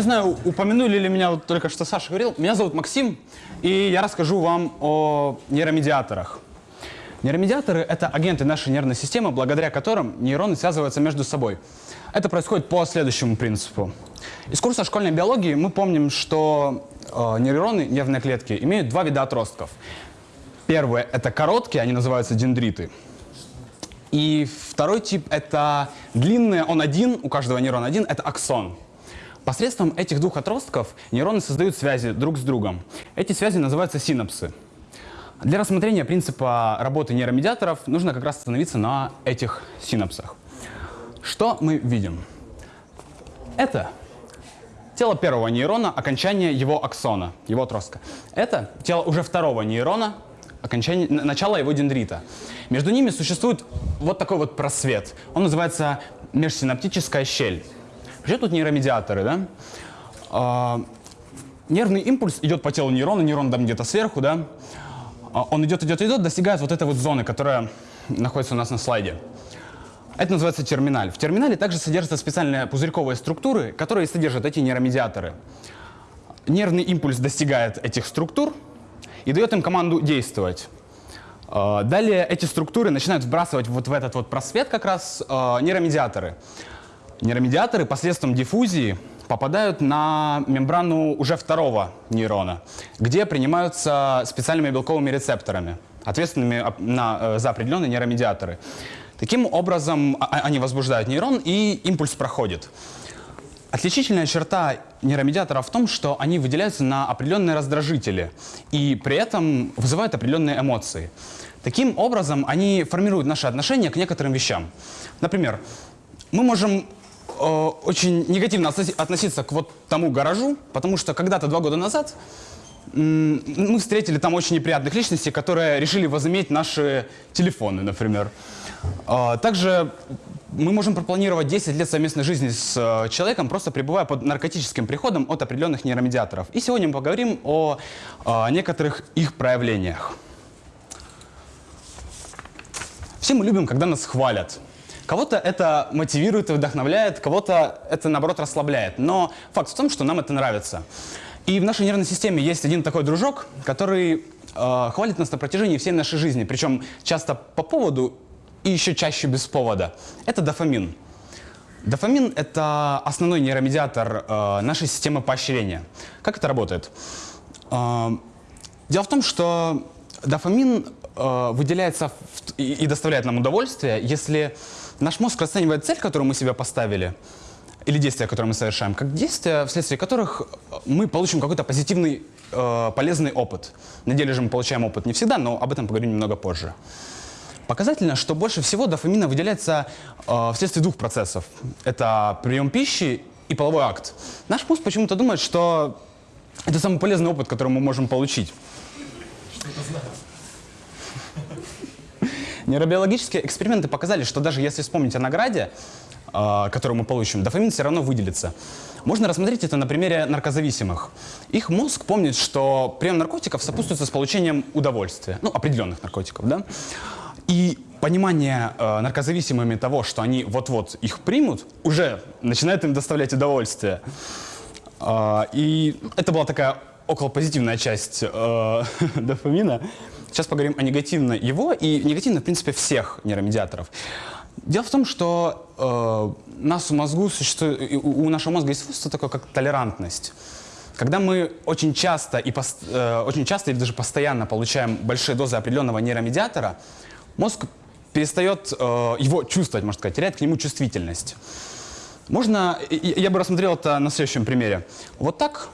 не знаю, упомянули ли меня вот только что Саша говорил. Меня зовут Максим, и я расскажу вам о нейромедиаторах. Нейромедиаторы — это агенты нашей нервной системы, благодаря которым нейроны связываются между собой. Это происходит по следующему принципу. Из курса школьной биологии мы помним, что э, нейроны, нервные клетки, имеют два вида отростков. Первое — это короткие, они называются дендриты. И второй тип — это длинные, он один, у каждого нейрона один, это аксон. Посредством этих двух отростков нейроны создают связи друг с другом. Эти связи называются синапсы. Для рассмотрения принципа работы нейромедиаторов нужно как раз остановиться на этих синапсах. Что мы видим? Это тело первого нейрона, окончание его аксона, его отростка. Это тело уже второго нейрона, окончание, начало его дендрита. Между ними существует вот такой вот просвет. Он называется межсинаптическая щель. Вообще тут нейромедиаторы, да? А, нервный импульс идет по телу нейрона, нейрон там где-то сверху, да? А, он идет, идет, идет, достигает вот этой вот зоны, которая находится у нас на слайде. Это называется терминаль. В терминале также содержатся специальные пузырьковые структуры, которые содержат эти нейромедиаторы. Нервный импульс достигает этих структур и дает им команду действовать. А, далее эти структуры начинают сбрасывать вот в этот вот просвет как раз нейромедиаторы. Нейромедиаторы посредством диффузии попадают на мембрану уже второго нейрона, где принимаются специальными белковыми рецепторами, ответственными на, э, за определенные нейромедиаторы. Таким образом, а, а, они возбуждают нейрон, и импульс проходит. Отличительная черта нейромедиаторов в том, что они выделяются на определенные раздражители и при этом вызывают определенные эмоции. Таким образом, они формируют наше отношение к некоторым вещам. Например, мы можем очень негативно относиться к вот тому гаражу, потому что когда-то два года назад мы встретили там очень неприятных личностей, которые решили возыметь наши телефоны, например. Э, также мы можем пропланировать 10 лет совместной жизни с э, человеком, просто пребывая под наркотическим приходом от определенных нейромедиаторов. И сегодня мы поговорим о, о некоторых их проявлениях. Все мы любим, когда нас хвалят. Кого-то это мотивирует и вдохновляет, кого-то это, наоборот, расслабляет. Но факт в том, что нам это нравится. И в нашей нервной системе есть один такой дружок, который э, хвалит нас на протяжении всей нашей жизни. Причем часто по поводу и еще чаще без повода. Это дофамин. Дофамин – это основной нейромедиатор э, нашей системы поощрения. Как это работает? Э, дело в том, что дофамин э, выделяется в, и, и доставляет нам удовольствие, если Наш мозг расценивает цель, которую мы себе поставили, или действия, которые мы совершаем, как действия, вследствие которых мы получим какой-то позитивный, э, полезный опыт. На деле же мы получаем опыт не всегда, но об этом поговорим немного позже. Показательно, что больше всего дофамина выделяется э, вследствие двух процессов. Это прием пищи и половой акт. Наш мозг почему-то думает, что это самый полезный опыт, который мы можем получить. Что это значит? Нейробиологические эксперименты показали, что даже если вспомнить о награде, э, которую мы получим, дофамин все равно выделится. Можно рассмотреть это на примере наркозависимых. Их мозг помнит, что прием наркотиков сопутствуется с получением удовольствия, ну, определенных наркотиков, да? И понимание э, наркозависимыми того, что они вот-вот их примут, уже начинает им доставлять удовольствие. Э, и это была такая околопозитивная часть э, дофамина. Сейчас поговорим о негативно его и негативно, в принципе, всех нейромедиаторов. Дело в том, что э, нас в мозгу существует, у, нашего мозга есть свойство такое, как толерантность. Когда мы очень часто, и пост, э, очень часто или даже постоянно получаем большие дозы определенного нейромедиатора, мозг перестает э, его чувствовать, можно сказать, теряет к нему чувствительность. Можно, я бы рассмотрел это на следующем примере. Вот так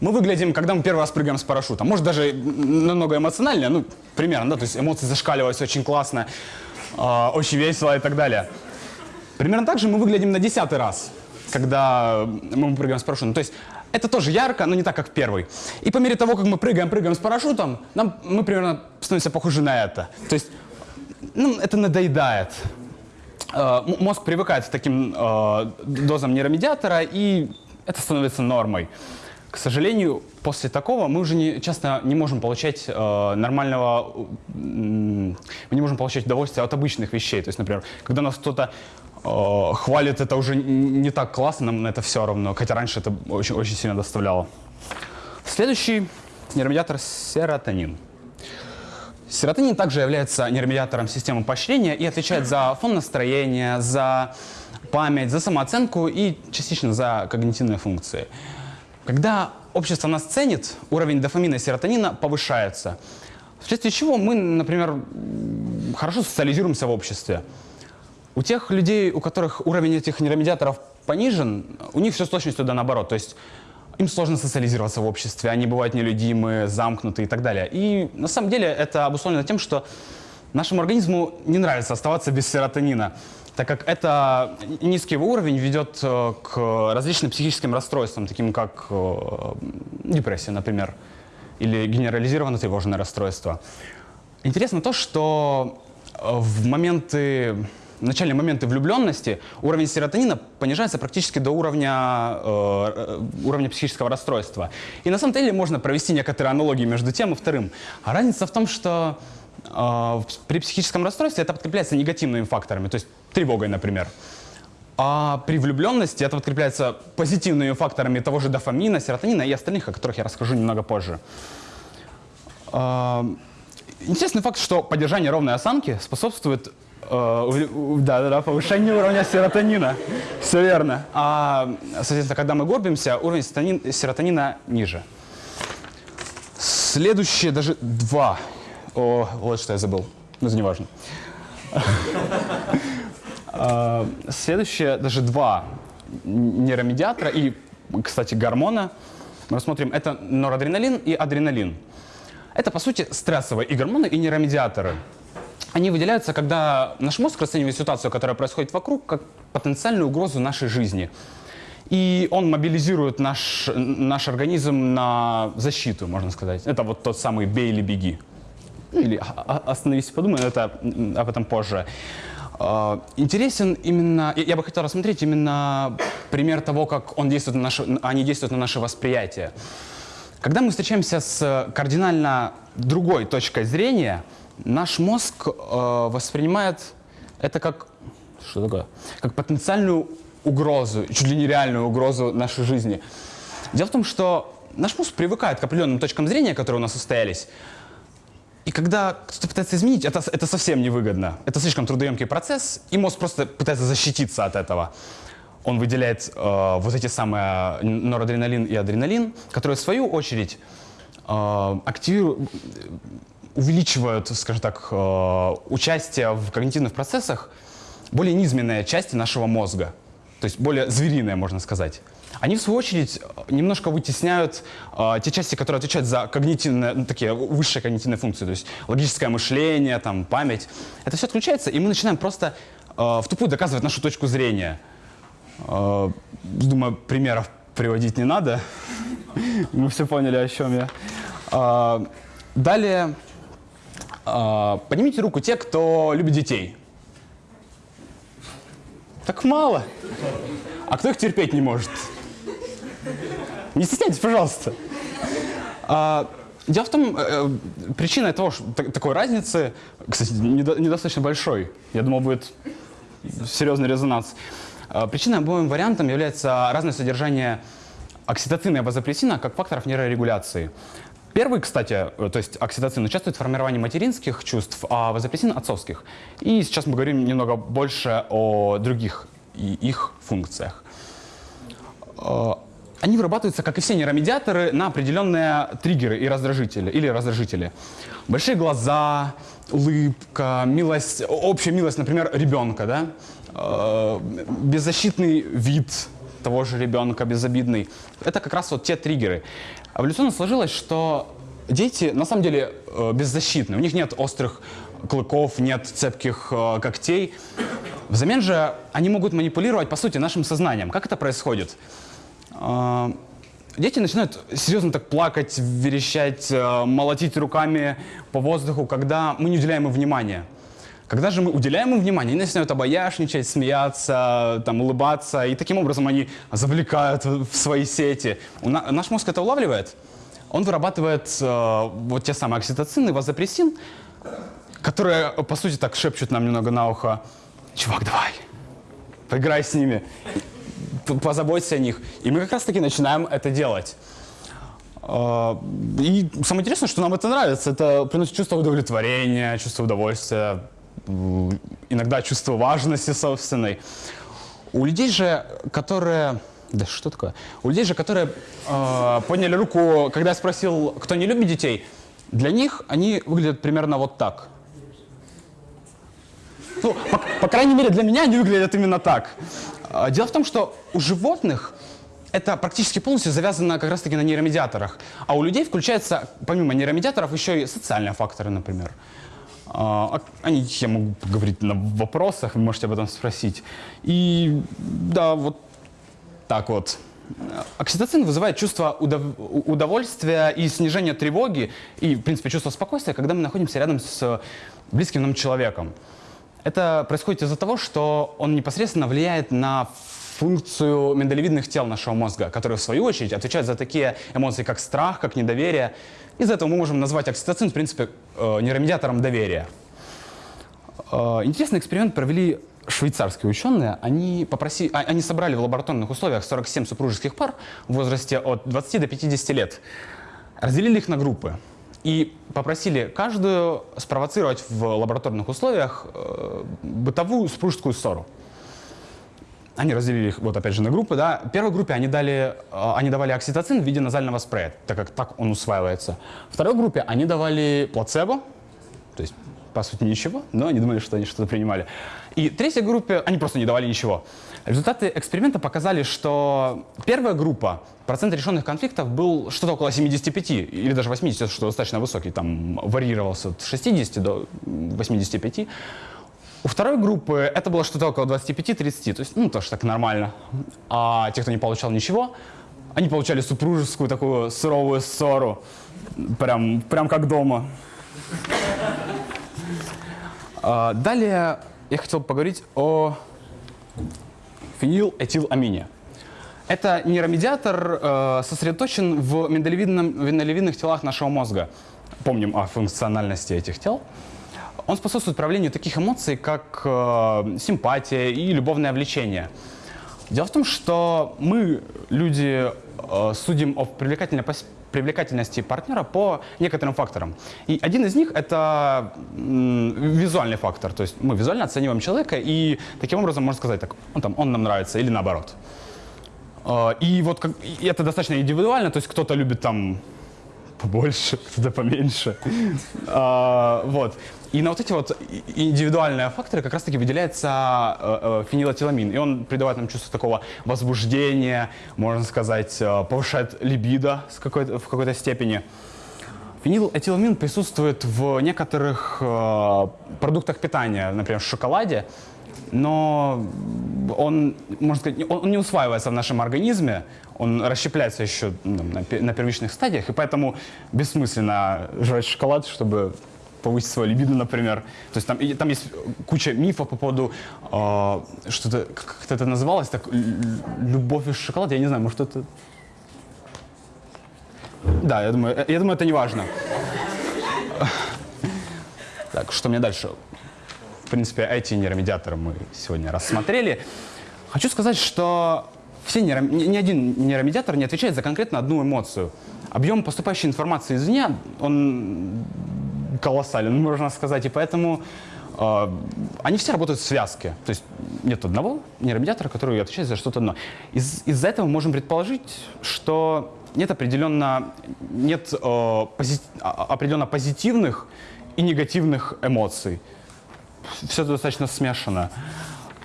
мы выглядим, когда мы первый раз прыгаем с парашютом. Может, даже намного эмоциональнее, ну, примерно, да, то есть эмоции зашкаливаются очень классно, э, очень весело и так далее. Примерно так же мы выглядим на десятый раз, когда мы прыгаем с парашютом. То есть это тоже ярко, но не так, как первый. И по мере того, как мы прыгаем, прыгаем с парашютом, нам, мы примерно становимся похожи на это. То есть ну, это надоедает. Э, мозг привыкает к таким э, дозам нейромедиатора, и это становится нормой. К сожалению, после такого мы уже не, часто не можем получать э, нормального, э, мы не можем получать удовольствие от обычных вещей. То есть, например, когда нас кто-то э, хвалит это уже не так классно, нам это все равно, хотя раньше это очень, очень сильно доставляло. Следующий нейромедиатор серотонин. Серотонин также является нейромедиатором системы поощрения и отвечает за фон настроения, за память, за самооценку и частично за когнитивные функции. Когда общество нас ценит, уровень дофамина и серотонина повышается. Вследствие чего мы, например, хорошо социализируемся в обществе. У тех людей, у которых уровень этих нейромедиаторов понижен, у них все с точностью да наоборот. То есть им сложно социализироваться в обществе, они бывают нелюдимы, замкнуты и так далее. И на самом деле это обусловлено тем, что нашему организму не нравится оставаться без серотонина, так как это низкий уровень ведет э, к различным психическим расстройствам, таким как э, депрессия, например, или генерализированное тревожное расстройство. Интересно то, что э, в моменты в начальные моменты влюбленности уровень серотонина понижается практически до уровня, э, уровня психического расстройства. И на самом деле можно провести некоторые аналогии между тем и вторым. А разница в том, что при психическом расстройстве это подкрепляется негативными факторами, то есть тревогой, например. А при влюбленности это подкрепляется позитивными факторами того же дофамина, серотонина и остальных, о которых я расскажу немного позже. Э, интересный факт, что поддержание ровной осанки способствует Э, да, да, повышение уровня серотонина. Все верно. А, соответственно, когда мы горбимся, уровень серотонина, серотонина ниже. Следующие даже два. О, вот что я забыл. Но это не важно. А, следующие даже два нейромедиатора и, кстати, гормона мы рассмотрим. Это норадреналин и адреналин. Это, по сути, стрессовые и гормоны, и нейромедиаторы. Они выделяются, когда наш мозг расценивает ситуацию, которая происходит вокруг, как потенциальную угрозу нашей жизни. И он мобилизирует наш, наш организм на защиту, можно сказать. Это вот тот самый «бей или беги». Или «остановись и подумай», это об этом позже. А, интересен именно, я бы хотел рассмотреть именно пример того, как он действует на наше, они действуют на наше восприятие. Когда мы встречаемся с кардинально другой точкой зрения – наш мозг э, воспринимает это как, что такое, как потенциальную угрозу, чуть ли не реальную угрозу нашей жизни. Дело в том, что наш мозг привыкает к определенным точкам зрения, которые у нас состоялись, и когда кто-то пытается изменить, это, это совсем невыгодно. Это слишком трудоемкий процесс, и мозг просто пытается защититься от этого. Он выделяет э, вот эти самые норадреналин и адреналин, которые в свою очередь э, активируют, увеличивают, скажем так, э, участие в когнитивных процессах более низменные части нашего мозга, то есть более звериные, можно сказать. Они, в свою очередь, немножко вытесняют э, те части, которые отвечают за когнитивные, ну, такие высшие когнитивные функции, то есть логическое мышление, там, память. Это все отключается, и мы начинаем просто э, в тупую доказывать нашу точку зрения. Э, думаю, примеров приводить не надо. Мы все поняли, о чем я. Далее поднимите руку те, кто любит детей. Так мало. А кто их терпеть не может? Не стесняйтесь, пожалуйста. А, дело в том, э, причина того, что, такой разницы, кстати, недостаточно большой. Я думал, будет серьезный резонанс. А, причиной обоим вариантам является разное содержание окситоцина и вазопрессина как факторов нейрорегуляции. Первый, кстати, э, то есть окситоцин участвует в формировании материнских чувств, а вазопрессин – отцовских. И сейчас мы говорим немного больше о других и их функциях. Они вырабатываются, как и все нейромедиаторы, на определенные триггеры и раздражители, или раздражители. Большие глаза, улыбка, милость, общая милость, например, ребенка, да? Э, беззащитный вид того же ребенка, безобидный. Это как раз вот те триггеры. Эволюционно сложилось, что дети на самом деле э, беззащитны. У них нет острых клыков, нет цепких э, когтей. Взамен же они могут манипулировать, по сути, нашим сознанием. Как это происходит? Э, дети начинают серьезно так плакать, верещать, молотить руками по воздуху, когда мы не уделяем им внимания. Когда же мы уделяем им внимание, они начинают обаяшничать, смеяться, там, улыбаться, и таким образом они завлекают в свои сети. На, наш мозг это улавливает. Он вырабатывает э, вот те самые окситоцины, вазопрессин, которые, по сути, так шепчут нам немного на ухо, «Чувак, давай, поиграй с ними, позаботься о них. И мы как раз-таки начинаем это делать. А, И самое интересное, что нам это нравится. Это приносит чувство удовлетворения, чувство удовольствия, иногда чувство важности собственной. У людей же, которые... Да что такое? У людей же, которые э, подняли руку, когда я спросил, кто не любит детей, для них они выглядят примерно вот так. Ну, по, по крайней мере, для меня они выглядят именно так. А, Дело в том, что у животных это практически полностью завязано как раз-таки на нейромедиаторах. А у людей включается, помимо нейромедиаторов, еще и социальные факторы, например. А, о- Они, я могу поговорить на вопросах, вы можете об этом спросить. И да, вот так вот. Окситоцин вызывает чувство удов- удовольствия и снижение тревоги, и, в принципе, чувство спокойствия, когда мы находимся рядом с близким нам человеком. Это происходит из-за того, что он непосредственно влияет на функцию миндалевидных тел нашего мозга, которые, в свою очередь, отвечают за такие эмоции, как страх, как недоверие. Из-за этого мы можем назвать окситоцин, в принципе, э, нейромедиатором доверия. Э, Интересный эксперимент провели швейцарские ученые. Они, попроси- а- они собрали в лабораторных условиях 47 супружеских пар в возрасте от 20 до 50 лет. Разделили их на группы и попросили каждую спровоцировать в лабораторных условиях э, бытовую супружескую ссору. Они разделили их, вот опять же, на группы. Да. Первой группе они, дали, э, они давали окситоцин в виде назального спрея, так как так он усваивается. Второй группе они давали плацебо, то есть, по сути, ничего, но они думали, что они что-то принимали. И третьей группе они просто не давали ничего. Результаты эксперимента показали, что первая группа, процент решенных конфликтов был что-то около 75 или даже 80, что достаточно высокий, там варьировался от 60 до 85. У второй группы это было что-то около 25-30, то есть, ну, тоже так нормально. А те, кто не получал ничего, они получали супружескую такую суровую ссору, прям, прям как дома. А, Далее я хотел поговорить о фенилэтиламине. Это нейромедиатор э, сосредоточен в миндалевидных телах нашего мозга. Помним о функциональности этих тел. Он способствует проявлению таких эмоций, как э, симпатия и любовное влечение. Дело в том, что мы, люди, э, судим о привлекательной пос- привлекательности партнера по некоторым факторам. И один из них — это визуальный фактор. То есть мы визуально оцениваем человека, и таким образом можно сказать, так, он, там, он нам нравится, или наоборот. Э, И вот как- и это достаточно индивидуально, то есть кто-то любит там побольше, кто-то поменьше. А, Вот. И на вот эти вот индивидуальные факторы как раз-таки выделяется э, э. И он придает нам чувство такого возбуждения, можно сказать, э, повышает либидо с какой-то- в какой-то степени. Фенилэтиламин присутствует в некоторых э, продуктах питания, например, в шоколаде, но он, можно сказать, он не усваивается в нашем организме, он расщепляется еще ну, на, пе- на первичных стадиях, и поэтому бессмысленно жрать шоколад, чтобы повысить свою либидо, например. То есть там, и там есть куча мифов по поводу, э, что-то, как это называлось, так, любовь из шоколада, я не знаю, может это... Да, я думаю, я думаю, это не важно. Так, что мне дальше? В принципе, эти нейромедиаторы мы сегодня рассмотрели. Хочу сказать, что все нейро... ни, один нейромедиатор не отвечает за конкретно одну эмоцию. Объем поступающей информации извне, он колоссален, можно сказать, и поэтому э, они все работают в связке. То есть нет одного нейромедиатора, который отвечает за что-то одно. Из- из-за этого можем предположить, что нет определенно, нет э, пози- а- определенно позитивных и негативных эмоций. Все достаточно смешано.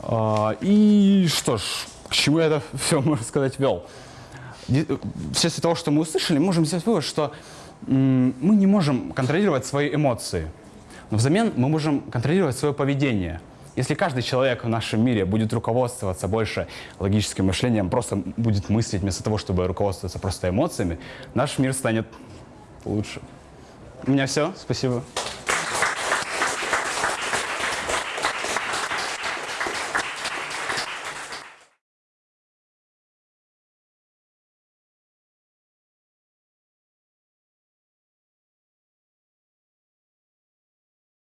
А, И что ж, к чему я это все, можно сказать, вел? Вследствие того, что мы услышали, мы можем сделать вывод, что мы не можем контролировать свои эмоции. Но взамен мы можем контролировать свое поведение. Если каждый человек в нашем мире будет руководствоваться больше логическим мышлением, просто будет мыслить вместо того, чтобы руководствоваться просто эмоциями, наш мир станет лучше. У меня все. Спасибо.